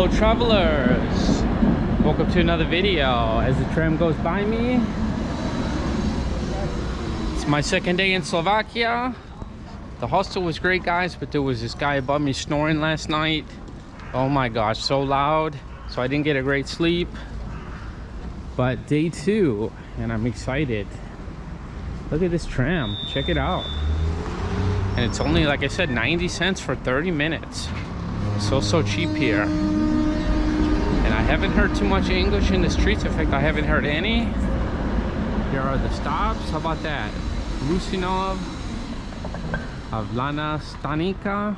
Hello travelers! Welcome to another video. As the tram goes by me, it's my second day in Slovakia. The hostel was great guys, but there was this guy above me snoring last night. Oh my gosh, so loud. So I didn't get a great sleep. But day two, and I'm excited. Look at this tram, check it out. And it's only, like I said, 90 cents for 30 minutes. So, so cheap here. Haven't heard too much English in the streets. In fact, I haven't heard any. Here are the stops. How about that? Ružinov, Hlavná stanica.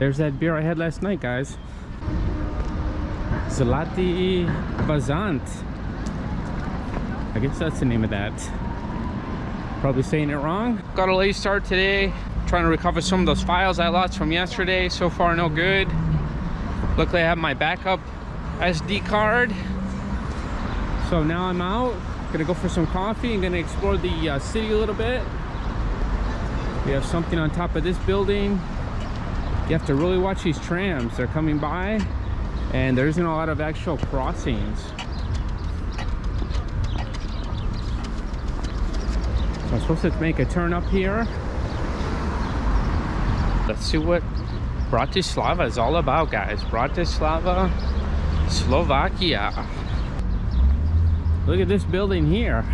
There's that beer I had last night, guys. Zlatý Bažant. I guess that's the name of that. Probably saying it wrong. Got a late start today. Trying to recover some of those files I lost from yesterday. So far, no good. Luckily, I have my backup SD card. So now I'm out. Gonna go for some coffee and gonna explore the uh, city a little bit. We have something on top of this building. You have to really watch these trams. They're coming by and there isn't a lot of actual crossings. So I'm supposed to make a turn up here. Let's see what Bratislava is all about, guys. Bratislava, Slovakia. Look at this building here.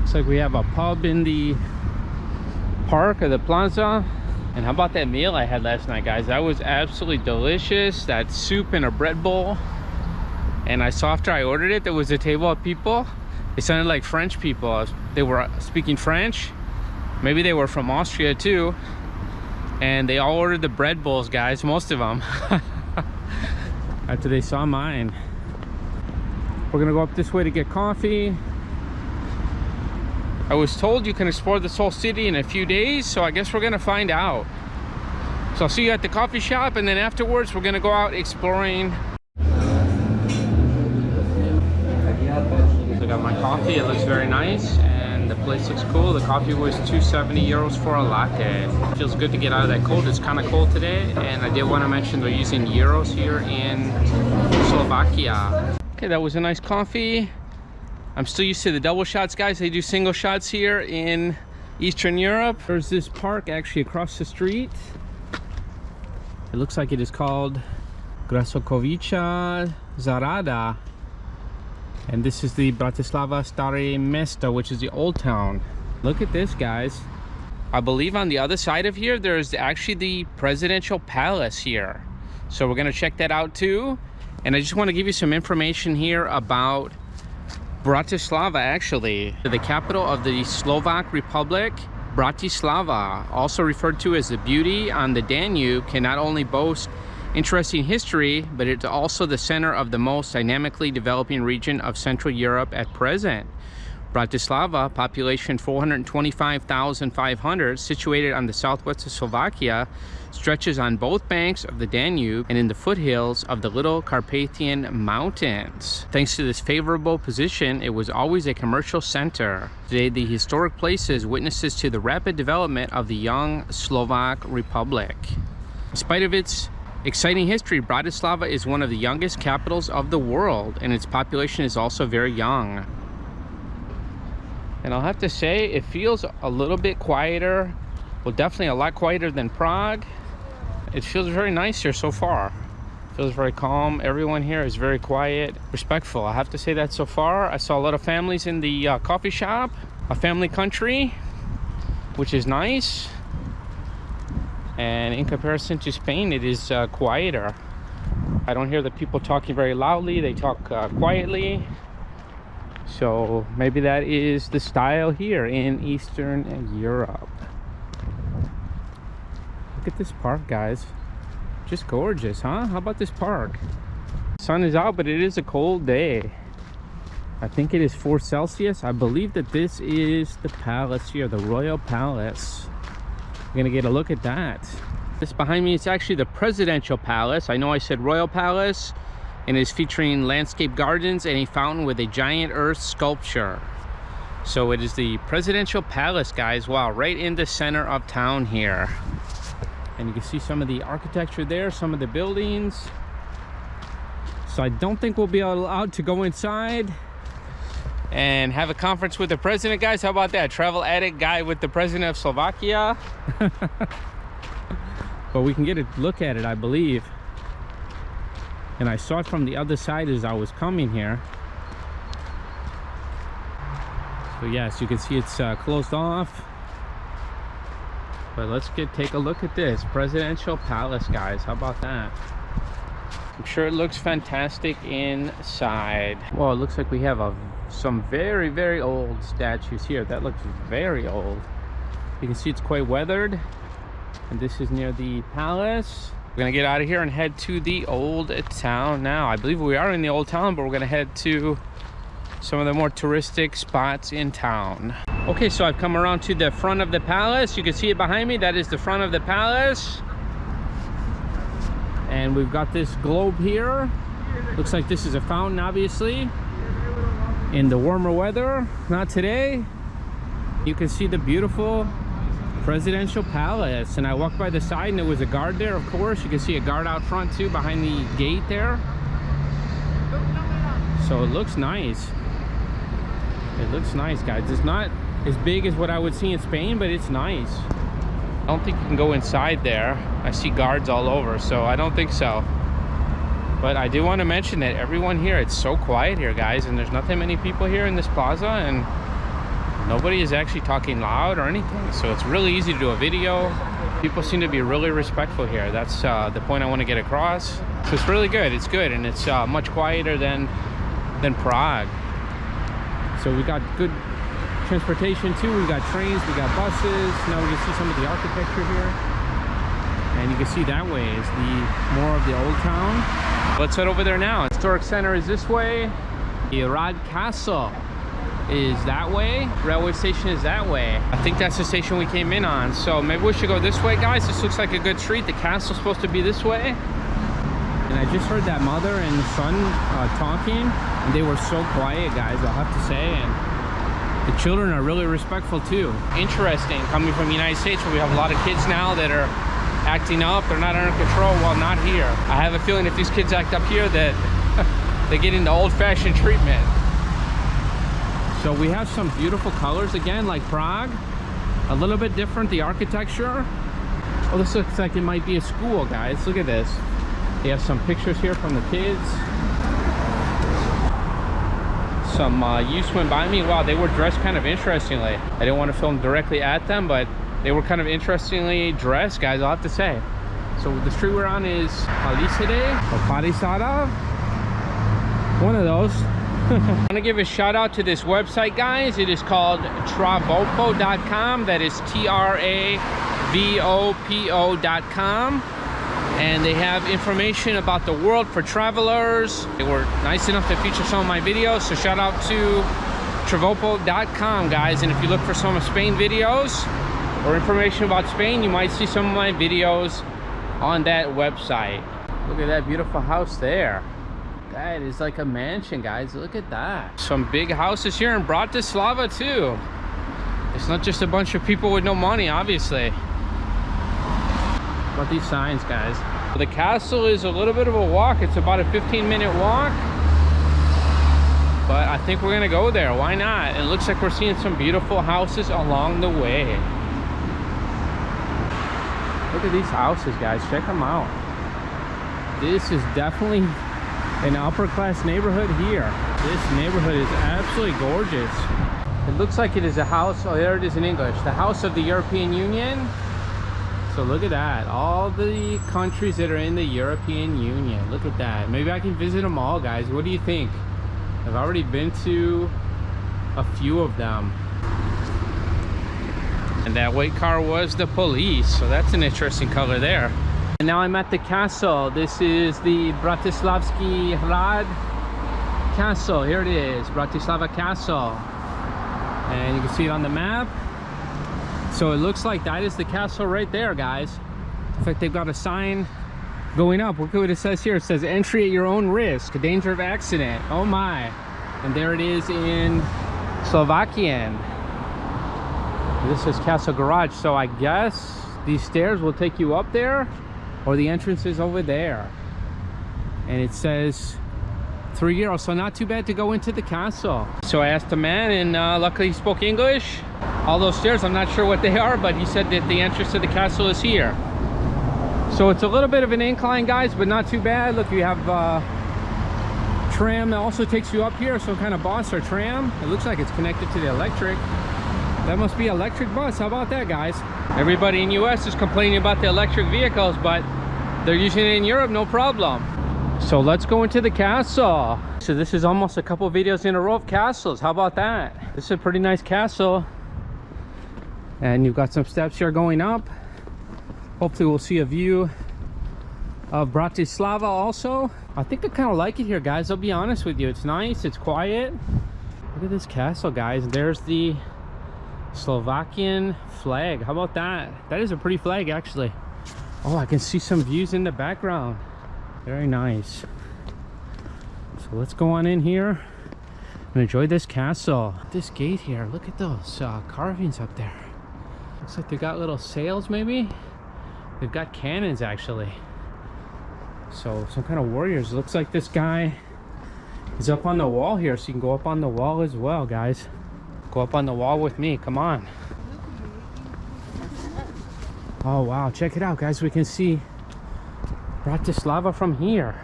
Looks like we have a pub in the park or the plaza. And how about that meal I had last night, guys? That was absolutely delicious. That soup in a bread bowl. And I saw after I ordered it, there was a table of people. They sounded like French people. They were uh, speaking French. Maybe they were from Austria too. And they all ordered the bread bowls, guys, most of them. after they saw mine. We're gonna go up this way to get coffee. I was told you can explore this whole city in a few days, so I guess we're gonna find out. So I'll see you at the coffee shop, and then afterwards we're gonna go out exploring. I got my coffee, it looks very nice, place looks cool. The coffee was 270 euros for a latte. Feels good to get out of that cold. It's kind of cold today, and I did want to mention they're using euros here in Slovakia. Okay, that was a nice coffee. I'm still used to the double shots, guys. They do single shots here in Eastern Europe. There's this park actually across the street. It looks like it is called Grasokovica Zarada. And this is the Bratislava Stare Mesto, which is the old town. Look at this, guys. I believe on the other side of here, there's actually the presidential palace here. So we're gonna check that out too. And I just wanna give you some information here about Bratislava actually, the capital of the Slovak Republic. Bratislava, also referred to as the beauty on the Danube, can not only boast interesting history, but it's also the center of the most dynamically developing region of Central Europe at present. Bratislava, population 425,500, situated on the southwest of Slovakia, stretches on both banks of the Danube and in the foothills of the Little Carpathian Mountains. Thanks to this favorable position, it was always a commercial center. Today, the historic place is witnesses to the rapid development of the young Slovak Republic. In spite of its exciting history, Bratislava is one of the youngest capitals of the world, and its population is also very young. And I'll have to say it feels a little bit quieter well definitely a lot quieter than Prague. It feels very nice here so far. Feels very calm. Everyone here is very quiet. Respectful I have to say that so far. I saw a lot of families in the uh, coffee shop a family country which is nice and in comparison to Spain it is uh, quieter I don't hear the people talking very loudly they talk uh, quietly so maybe that is the style here in Eastern Europe. Look at this park, guys. Just gorgeous, huh? How about this park? Sun is out, but it is a cold day. I think it is 4 Celsius. I believe that this is the palace here, the Royal Palace. We're gonna get a look at that. This behind me is actually the Presidential Palace. I know I said Royal Palace and is featuring landscape gardens and a fountain with a giant earth sculpture. So it is the presidential palace, guys. Wow, right in the center of town here. And you can see some of the architecture there, some of the buildings. So I don't think we'll be allowed to go inside and have a conference with the president, guys. How about that? Travel addict guy with the president of Slovakia. but we can get a look at it, I believe. And I saw it from the other side as I was coming here. So yes, you can see it's uh, closed off. But let's get take a look at this presidential palace, guys. How about that? I'm sure it looks fantastic inside. Well, it looks like we have a some very, very old statues here. That looks very old. You can see it's quite weathered. And this is near the palace. We're gonna get out of here and head to the old town now. I believe we are in the old town, but we're gonna head to some of the more touristic spots in town. Okay, so I've come around to the front of the palace. You can see it behind me. That is the front of the palace. And we've got this globe here. Looks like this is a fountain, obviously. In the warmer weather, not today. You can see the beautiful presidential palace. And I walked by the side and there was a guard there, of course. You can see a guard out front too, behind the gate there. So it looks nice. It looks nice, guys. It's not as big as what I would see in Spain, but it's nice. I don't think you can go inside there. I see guards all over, so I don't think so. But I do want to mention that everyone here, it's so quiet here, guys, and there's not that many people here in this plaza, and nobody is actually talking loud or anything. So it's really easy to do a video. People seem to be really respectful here. That's uh, the point I want to get across. So it's really good. It's good, and it's uh, much quieter than than Prague. So we got good transportation too. We got trains, we got buses. Now we can see some of the architecture here. And you can see that way is the more of the old town. Let's head over there now. Historic center is this way. The Rad Castle is that way. Railway station is that way. I think that's the station we came in on. So maybe we should go this way, guys. This looks like a good street. The castle's supposed to be this way. And I just heard that mother and son uh, talking, and they were so quiet, guys, I'll have to say. And the children are really respectful too. Interesting, coming from the United States where we have a lot of kids now that are acting up, they're not under control, while not here. I have a feeling if these kids act up here that they get into old-fashioned treatment. So we have some beautiful colors again, like Prague. A little bit different, the architecture. Oh, this looks like it might be a school, guys. Look at this. They have some pictures here from the kids. Some uh, youths went by me. Wow, they were dressed kind of interestingly. I didn't want to film directly at them, but they were kind of interestingly dressed, guys, I'll have to say. So the street we're on is Palisade or. One of those. I want to give a shout out to this website, guys. It is called travopo.com. That is T-R-A-V-O-P-O.com and they have information about the world for travelers. They were nice enough to feature some of my videos, so shout out to travopo.com, guys. And if you look for some of Spain videos or information about Spain, you might see some of my videos on that website. Look at that beautiful house there. That is like a mansion, guys. Look at that. Some big houses here in Bratislava, too. It's not just a bunch of people with no money, obviously about these signs, guys. The castle is a little bit of a walk. It's about a 15 minute walk. But I think we're gonna go there. Why not? It looks like we're seeing some beautiful houses along the way. Look at these houses, guys. Check them out. This is definitely an upper class neighborhood here. This neighborhood is absolutely gorgeous. It looks like it is a house, oh there it is in English, the house of the European Union. So look at that. All the countries that are in the European Union. Look at that. Maybe I can visit them all, guys. What do you think? I've already been to a few of them. And that white car was the police. So that's an interesting color there. And now I'm at the castle. This is the Bratislavski Hrad Castle. Here it is, Bratislava Castle. And you can see it on the map. So it looks like that is the castle right there, guys. In fact, they've got a sign going up. Look what it says here. It says entry at your own risk, danger of accident. Oh my. And there it is in Slovakian. This is Castle Garage, so I guess these stairs will take you up there or the entrance is over there. And it says three euros, so not too bad to go into the castle. So I asked the man and uh, luckily he spoke English. All those stairs, I'm not sure what they are, but he said that the entrance to the castle is here. So it's a little bit of an incline, guys, but not too bad. Look, you have uh, tram that also takes you up here, some kind of bus or tram. It looks like it's connected to the electric. That must be electric bus. How about that, guys? Everybody in US is complaining about the electric vehicles, but they're using it in Europe, no problem. So let's go into the castle. So this is almost a couple videos in a row of castles. How about that? This is a pretty nice castle. And you've got some steps here going up. Hopefully we'll see a view of Bratislava also. I think I kind of like it here, guys. I'll be honest with you. It's nice. It's quiet. Look at this castle, guys. There's the Slovakian flag. How about that? That is a pretty flag, actually. Oh, I can see some views in the background. Very nice. So let's go on in here and enjoy this castle. This gate here, look at those uh, carvings up there. Looks like they got little sails maybe. They've got cannons actually. So some kind of warriors. Looks like this guy is up on the wall here. So you can go up on the wall as well, guys. Go up on the wall with me, come on. Oh wow, check it out guys. We can see Bratislava from here.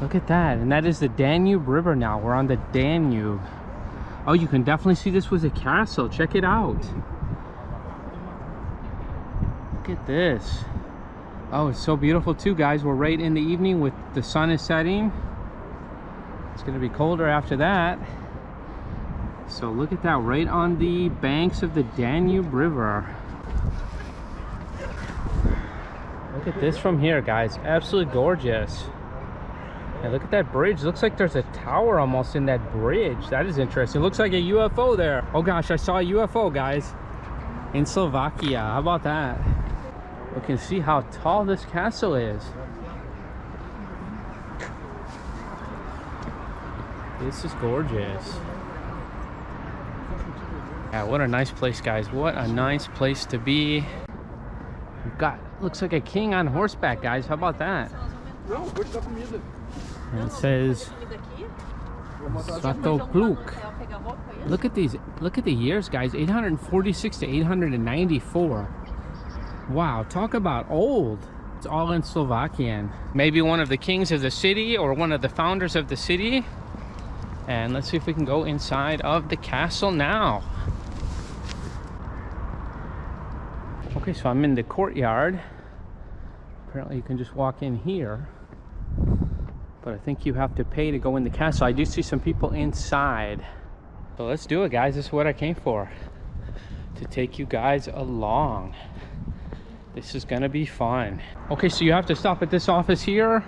Look at that. And that is the Danube River now. We're on the Danube. Oh, you can definitely see this was a castle. Check it out. Look at this. Oh, it's so beautiful too, guys. We're right in the evening with the sun is setting. It's going to be colder after that. So look at that, right on the banks of the Danube River. Look at this from here, guys. Absolutely gorgeous. And look at that bridge. Looks like there's a tower almost in that bridge. That is interesting. Looks like a UFO there. Oh gosh, I saw a UFO, guys. In Slovakia. How about that? We can see how tall this castle is. This is gorgeous. Yeah, what a nice place, guys. What a nice place to be. We've got, looks like a king on horseback, guys. How about that? And it says Svatopluk. Look at these, look at the years, guys. 846 to 894. Wow, talk about old. It's all in Slovakian. Maybe one of the kings of the city or one of the founders of the city. And let's see if we can go inside of the castle now. Okay, so I'm in the courtyard. Apparently you can just walk in here. But I think you have to pay to go in the castle. I do see some people inside. So let's do it, guys. This is what I came for. To take you guys along. This is gonna be fun. Okay, so you have to stop at this office here.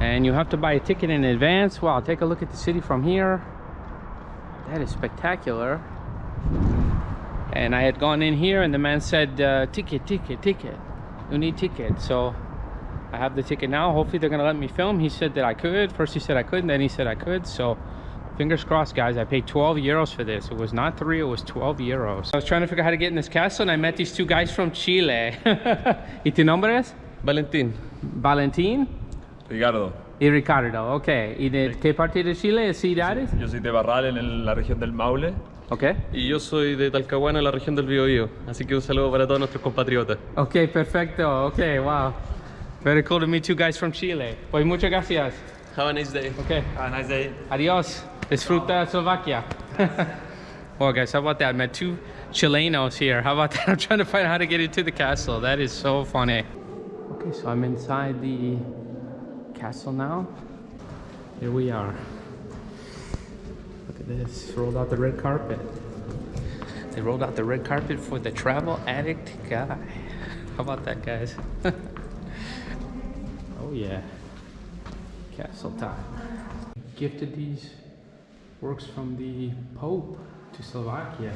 And you have to buy a ticket in advance. Wow, take a look at the city from here. That is spectacular and I had gone in here and the man said uh, ticket ticket ticket. You need ticket. So I have the ticket now. Hopefully they're gonna let me film. He said that I could. First he said I couldn't then he said I could. So fingers crossed guys. I paid 12 euros for this. It was not three it was 12 euros. I was trying to figure out how to get in this castle and I met these two guys from Chile. ¿y tu nombre es? Valentín. Valentín. Ricardo. Y Ricardo ok ¿y de qué parte de Chile? ¿Ciudades? Yo soy de Parral en el- la región del Maule ok y yo soy de Talcahuano en la región del Biobío. Así que un saludo para todos nuestros compatriotas. Ok, perfecto. Ok, wow. Very cool to meet you guys from Chile. Pues muchas gracias. Have a nice day. Ok, Have a nice day. adios. Disfruta Slovakia. well, guys, how about that? I met two Chilenos here. How about that? I'm trying to find out how to get into the castle. That is so funny. Okay, so I'm inside the castle now. Here we are. Look at this. Rolled out the red carpet. They rolled out the red carpet for the travel addict guy. How about that, guys? oh, yeah. Castle time. Gifted these works from the Pope to Slovakia.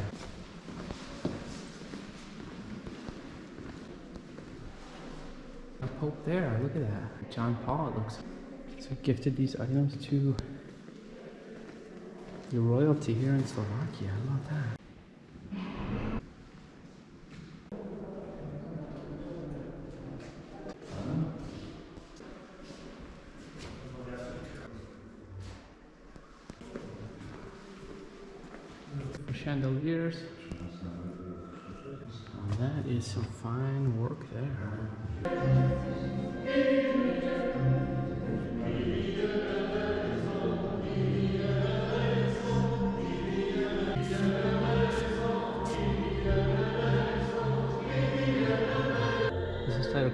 A Pope there, look at that. John Paul, it looks. So gifted these items to Your royalty here in Slovakia. I love that?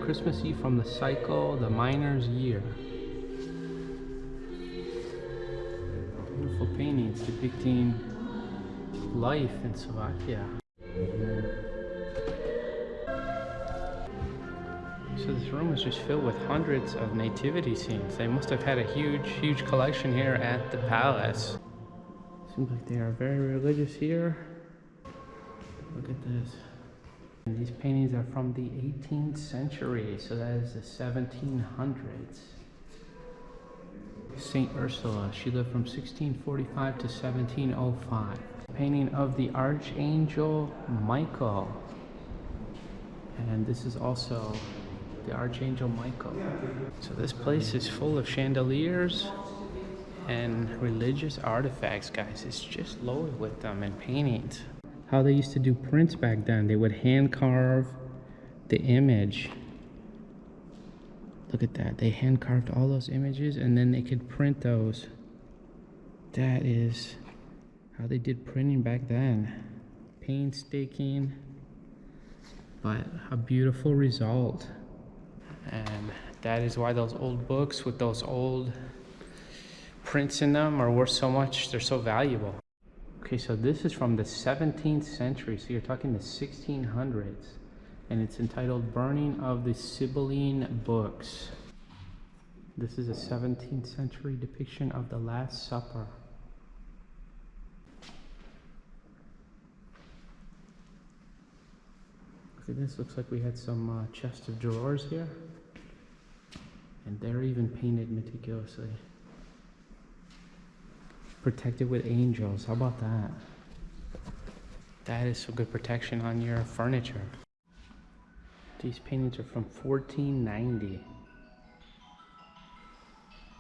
This Christmas Eve from the Cycle, the Miner's Year. Beautiful paintings depicting life in Slovakia. So this room is just filled with hundreds of nativity scenes. They must have had a huge, huge collection here at the palace. Seems like they are very religious here. Look at this. And these paintings are from the 18th century, so that is the 1700s. Saint Ursula, she lived from 1645 to 1705. Painting of the Archangel Michael. And this is also the Archangel Michael. So this place is full of chandeliers and religious artifacts, guys. It's just loaded with them and paintings. How they used to do prints back then. They would hand carve the image. Look at that. They hand carved all those images and then they could print those. That is how they did printing back then. Painstaking, but a beautiful result. And that is why those old books with those old prints in them are worth so much. They're so valuable. Okay, so this is from the 17th century. So you're talking the 1600s. And it's entitled Burning of the Sibylline Books. This is a 17th century depiction of the Last Supper. Look at this. Looks like we had some uh, chest of drawers here. And they're even painted meticulously. Protected with angels. How about that? That is some good protection on your furniture. These paintings are from 1490.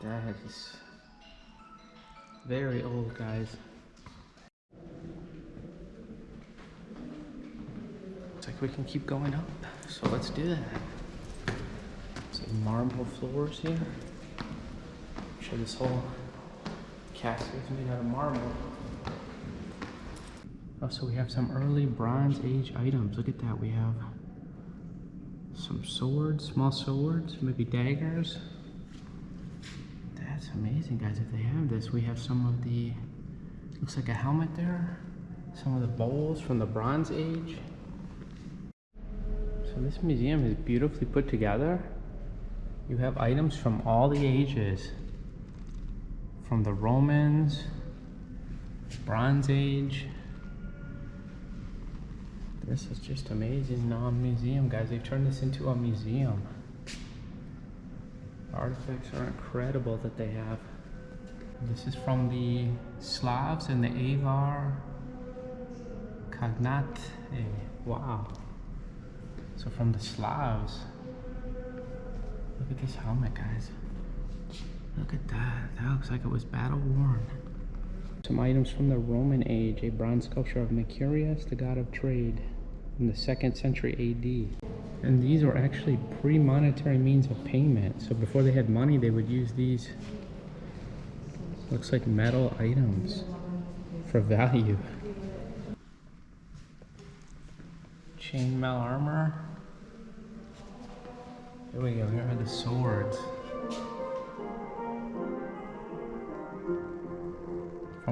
That is very old, guys. Looks like we can keep going up. So let's do that. Some marble floors here. Show this whole casket is made out of marble. Oh, so we have some early Bronze Age items. Look at that. We have some swords, small swords, maybe daggers. That's amazing, guys. If they have this, we have some of the, looks like a helmet there. Some of the bowls from the Bronze Age. So this museum is beautifully put together. You have items from all the ages. From the Romans, Bronze Age. This is just amazing non-museum, guys. They've turned this into a museum. Artifacts are incredible that they have. This is from the Slavs and the Avar Khaganate. Wow. So from the Slavs. Look at this helmet, guys. Look at that. That looks like it was battle worn. Some items from the Roman age. A bronze sculpture of Mercurius, the god of trade, in the second century AD. And these were actually pre-monetary means of payment. So before they had money, they would use these, looks like metal items for value. Chainmail armor. Here we go, here are the swords.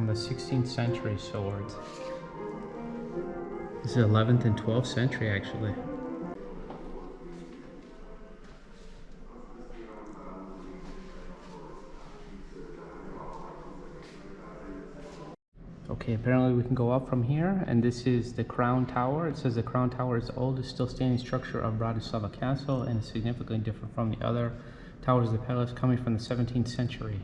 From the 16th century swords. This is 11th and 12th century actually. Okay, apparently we can go up from here, and this is the Crown Tower. It says the Crown Tower is the oldest still standing structure of Bratislava Castle and is significantly different from the other towers of the palace coming from the 17th century.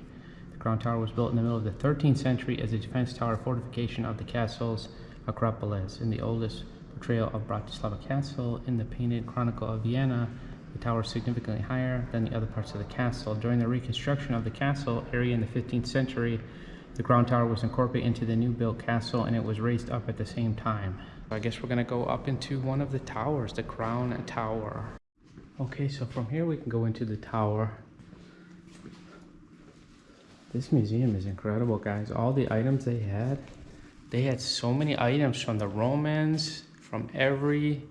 The Crown Tower was built in the middle of the 13th century as a defense tower fortification of the castle's Acropolis. In the oldest portrayal of Bratislava Castle in the painted Chronicle of Vienna, the tower is significantly higher than the other parts of the castle. During the reconstruction of the castle area in the 15th century, the Crown Tower was incorporated into the new built castle and it was raised up at the same time. I guess we're gonna go up into one of the towers, the Crown Tower. Okay, so from here we can go into the tower. This museum is incredible, guys. All the items they had, they had so many items from the Romans, from every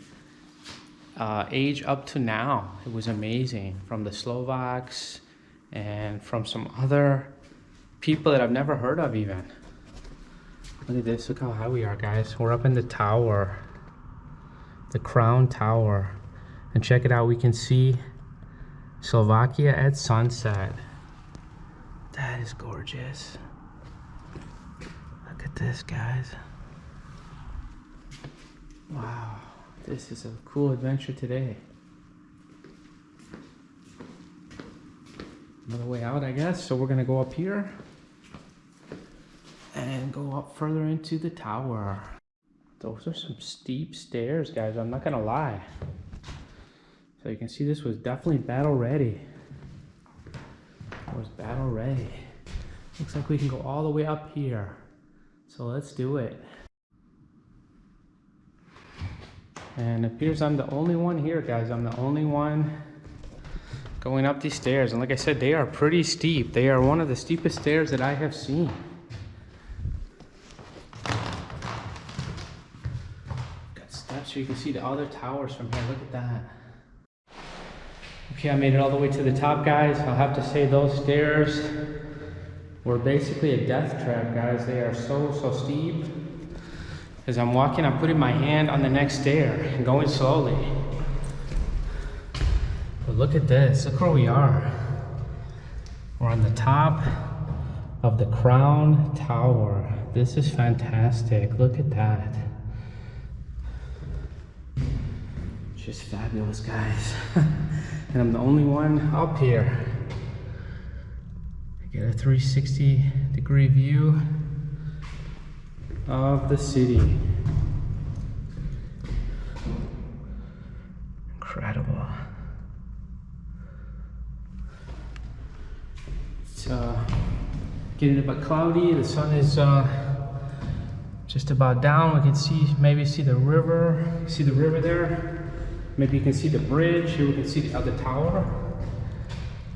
uh, age up to now. It was amazing. From the Slovaks and from some other people that I've never heard of even. Look at this. Look how high we are, guys. We're up in the tower. The Crown Tower. And check it out. We can see Slovakia at sunset. That is gorgeous. Look at this, guys. Wow. This is a cool adventure today. Another way out, I guess. So we're to go up here and go up further into the tower. Those are some steep stairs, guys. I'm not gonna lie. So you can see this was definitely battle ready. Was battle ready. Looks like we can go all the way up here. So let's do it. And appears I'm the only one here, guys. I'm the only one going up these stairs. And like I said, they are pretty steep. They are one of the steepest stairs that I have seen. Got steps so you can see the other towers from here. Look at that. Okay, I made it all the way to the top, guys. I'll have to say those stairs were basically a death trap, guys. They are so, so steep. As I'm walking, I'm putting my hand on the next stair and going slowly. But look at this. Look where we are. We're on the top of the Crown Tower. This is fantastic. Look at that. Just fabulous, guys. and I'm the only one up here. I get a 360 degree view of the city. Incredible. It's uh, getting a bit cloudy. The sun is uh, just about down. We can see, maybe see the river. See the river there? Maybe you can see the bridge. Here we can see the other tower.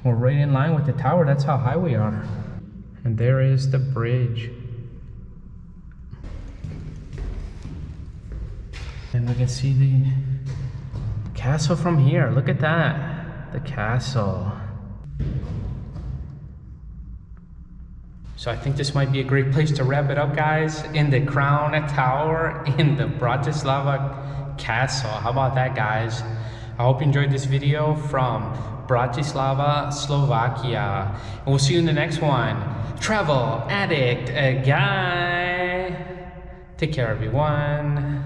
We're right in line with the tower. That's how high we are. And there is the bridge. And we can see the castle from here. Look at that. The castle. So I think this might be a great place to wrap it up, guys. In the Crown Tower in the Bratislava castle. How about that, guys? I hope you enjoyed this video from Bratislava, Slovakia. And we'll see you in the next one. Travel Addict, a guy. Take care, everyone.